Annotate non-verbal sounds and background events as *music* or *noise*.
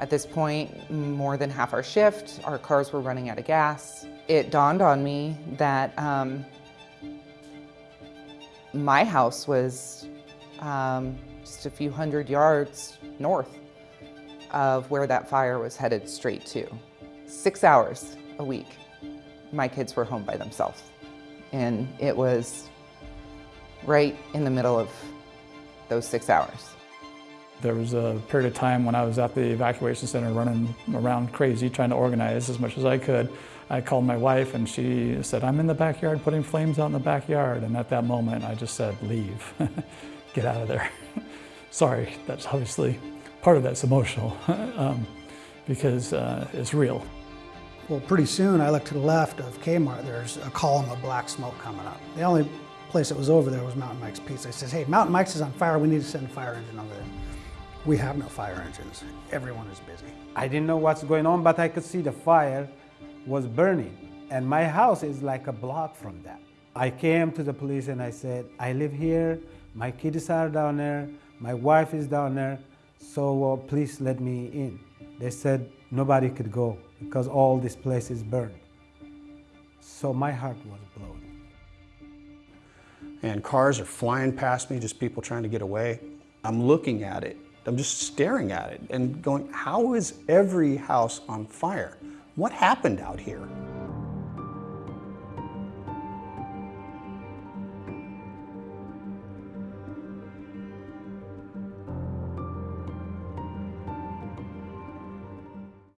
At this point, more than half our shift, our cars were running out of gas. It dawned on me that um, my house was um, just a few hundred yards north of where that fire was headed straight to. Six hours a week, my kids were home by themselves. And it was right in the middle of those six hours. There was a period of time when I was at the evacuation center running around crazy trying to organize as much as I could. I called my wife and she said, I'm in the backyard putting flames out in the backyard. And at that moment I just said, leave, *laughs* get out of there. *laughs* Sorry, that's obviously part of that's emotional *laughs* um, because uh, it's real. Well, pretty soon I looked to the left of Kmart, there's a column of black smoke coming up. The only place that was over there was Mountain Mike's Pizza. He says, hey, Mountain Mike's is on fire, we need to send a fire engine over there. We have no fire engines. Everyone is busy. I didn't know what's going on, but I could see the fire was burning. And my house is like a block from that. I came to the police and I said, I live here, my kids are down there, my wife is down there, so uh, please let me in. They said nobody could go because all this place is burned. So my heart was blown. And cars are flying past me, just people trying to get away. I'm looking at it I'm just staring at it and going, how is every house on fire? What happened out here?